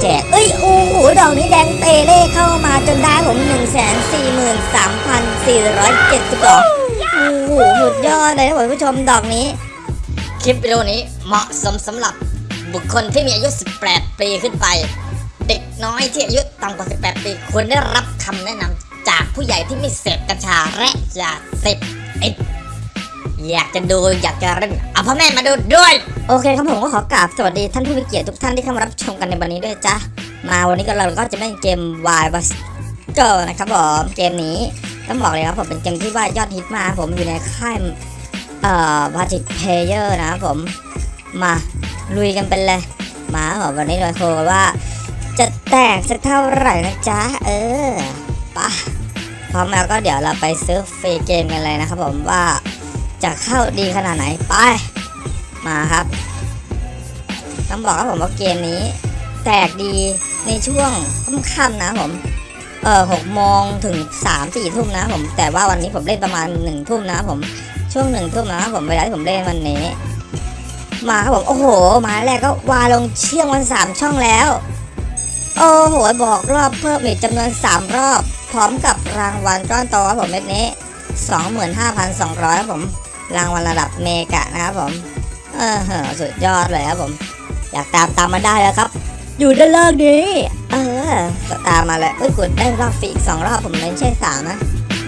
แจก เอ้ย โอ้โห ดอกนี้แดงเตเล่เข้ามาจนได้ผม 1 4 3 4 7 2 โอ้โห สุดยอดเลยนะคุณผู้ชมดอกนี้ คลิปวิดีโอนี้เหมาะสมสำหรับบุคคลที่มีอายุ 18 ปีขึ้นไป เด็กน้อยที่อายุต่ำกว่า 18 ปีควรได้รับคำแนะนำจากผู้ใหญ่ที่ไม่เสพกัญชาและยาเสพติด อยากจะดูอยากจะเล่นเอาพ่อแม่มาดูด้วย โอเคครับผมก็ขอกราบสวัสดีท่านผู้มีเกียรติทุกท่านที่เข้ามารับชมกันในวันนี้ด้วยจ้ะมาวันนี้ก็เราก็จะเล่นเกม Y b u s g o นะครับผมเกมนี้ต้องบอกเลยครับผมเป็นเกมที่ว่ายอดฮิตมากผมอยู่ในค่ายเอ่อ v a t i c Player นะครับผมมาลุยกันเป็นเลยมาครับผมวันนี้เราโคว่า จะแตกสักเท่าไหร่นะจ๊ะเออปะพร้อมแล้วก็เดี๋ยวเราไปซื้อฟรีเกมกันเลยนะครับผมว่า จะเข้าดีขนาดไหนไป มาครับ ต้องบอกครับผมว่าเกมนี้ แตกดีในช่วงค่ำๆนะผม เออหกโมงถึงสามสี่ทุ่มนะผม แต่ว่าวันนี้ผมเล่นประมาณหนึ่งทุ่มนะผม ช่วงหนึ่งทุ่มนะผมเวลาที่ผมเล่นวันนี้ มาครับผม โอ้โห มาแรกก็วาลงเชื่องวันสามช่องแล้ว โอ้โห บอกรอบเพิ่มอีกจำนวนสามรอบ พร้อมกับรางวัลก้อนโตครับผมเม็ดนี้สองหมื่นห้าพันสองร้อยครับผม รางวัลระดับเมกะนะครับผมเออเหอสุดยอดเลยครับผม อยากตามตามมาได้แล้วครับ อยู่ด้านล่างนี้เออตามมาเลยเอ้ยกดได้รอบฟรีอีกสองรอบผมไม่ใช่สามนะ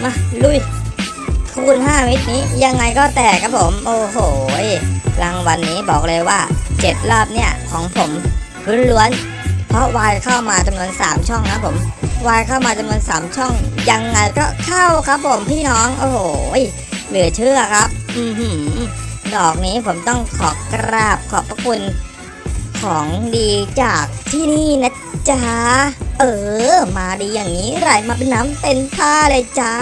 มาลุยคูณ5มิตรนี้ยังไงก็แตกครับผม โอ้โหรางวัลนนี้บอกเลยว่า 7 รอบเนี่ยของผมล้วนๆเพราะวายเข้ามาจำนวน 3 ช่องนะผมวายเข้ามาจำนวน 3 ช่อง ยังไงก็เข้าครับผมพี่น้อง โอ้โห เหลือเชื่อครับอดอกนี้ผมต้องขอกราบขอบพระคุณของดีจากที่นี่นะจ๊ะ เออ มาดีอย่างนี้ไหลมาเป็นน้ำเป็นท่าเลยจ้า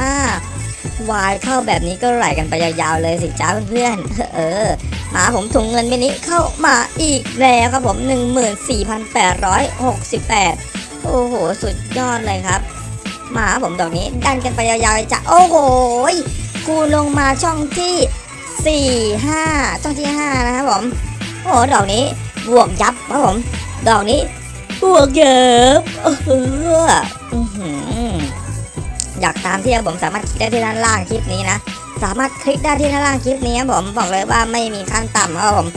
วายเข้าแบบนี้ก็ไหลกันไปยาวๆเลยสิจ้าเพื่อนๆเออ มาผมถุงเงินเมนี้เข้ามาอีกแล้วครับผม 14,868 โอ้โห สุดยอดเลยครับ มาผมดอกนี้ดันกันไปยาวๆเลยจ้ะโอ้โห ยคูลงมาช่องที่ 4 5 ช่องที่ 5 นะครับผม โอ้โห ดอกนี้บวกยับครับผม ดอกนี้บวกเยอะเอออยากตามที่ผมสามารถคลิกได้ที่ด้านล่างคลิปนี้นะ สามารถคลิกได้ที่ด้านล่างคลิปนี้ครับผม บอกเลยว่าไม่มีขั้นต่ำครับผม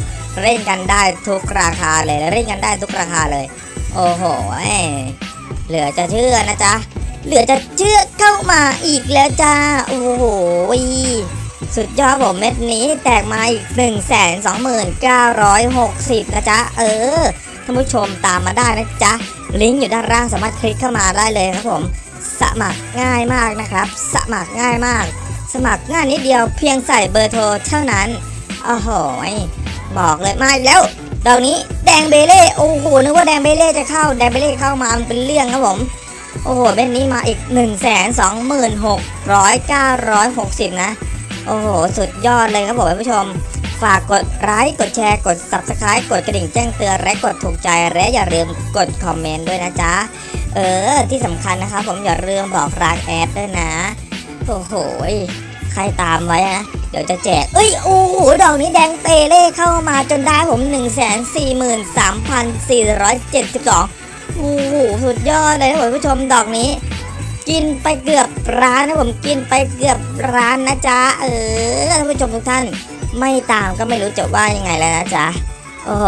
เล่นกันได้ทุกราคาเลย เล่นกันได้ทุกราคาเลย โอ้โห เหลือจะเชื่อนะจ๊ะ เหลือจะเชื่อเข้ามาอีกแล้วจ้า โอ้โหสุดยอดผมเม็ดนี้แตกมาอีก 1 2 9 6 0 นะจ๊ะ เออท่านผู้ชมตามมาได้นะจ๊ะ ลิงก์อยู่ด้านล่างสามารถคลิกเข้ามาได้เลยครับผม สมัครง่ายมากนะครับ สมัครง่ายมาก สมัครง่ายนิดเดียวเพียงใส่เบอร์โทรเท่านั้นโอ้โหบอกเลยมาแล้วดอกนี้แดงเบเล่โอ้โหนึกว่าแดงเบเล่จะเข้าแดงเบเล่เข้ามามันเป็นเรื่องครับผม โอ้โหเบ็นนี้มาอีก 1 2 6 9 6 0 นะ โอ้โห สุดยอดเลยครับผมท่านผู้ชม ฝากกดไลค์กดแชร์กด subscribe กดกระดิ่งแจ้งเตือนและกดถูกใจและอย่าลืมกดคอมเมนต์ด้วยนะจ๊ะ เออ ที่สำคัญนะครับผมอย่าลืมบอกรางแอดด้วยนะ โอ้โหใครตามไว้นะเดี๋ยวจะแจก เอ้ย โอ้โห ดอกนี้แดงเตเล่เข้ามาจนได้ผม 1 4 3 4 7 2 โอ้โหสุดยอดเลยนะผมผู้ชมดอกนี้ กินไปเกือบร้านนะผมกินไปเกือบร้านนะจ๊ะเออท่านผู้ชมทุกท่าน ไม่ตามก็ไม่รู้จะว่ายังไงแล้วนะจ๊ะโอ้โห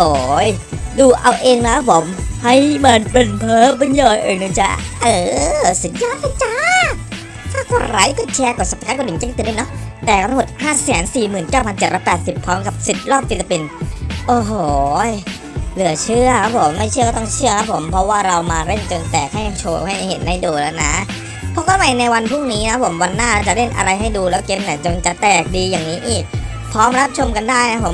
ดูเอาเองนะผม ให้มันเป็นเพ้อเป็นย่อยเองนะจ๊ะเออสุดยอดเลยจ้าถ้ากดไลค์กดแชร์กด subscribe กดกระดิ่งแจ้งเตือนด้วยเนาะแต่ทั้งหมด 5 4 9 7 8 0 พร้อมกับสิบรอบ free spin โอ้โห เหลือเชื่อครับผมไม่เชื่อก็ต้องเชื่อครับผมเพราะว่าเรามาเล่นจนแตกให้โชว์ให้เห็นให้ดูแล้วนะพบกันใหม่ในวันพรุ่งนี้นะผมวันหน้าจะเล่นอะไรให้ดูแล้วเกมไหนจนจะแตกดีอย่างนี้อีก พร้อมรับชมกันได้นะผม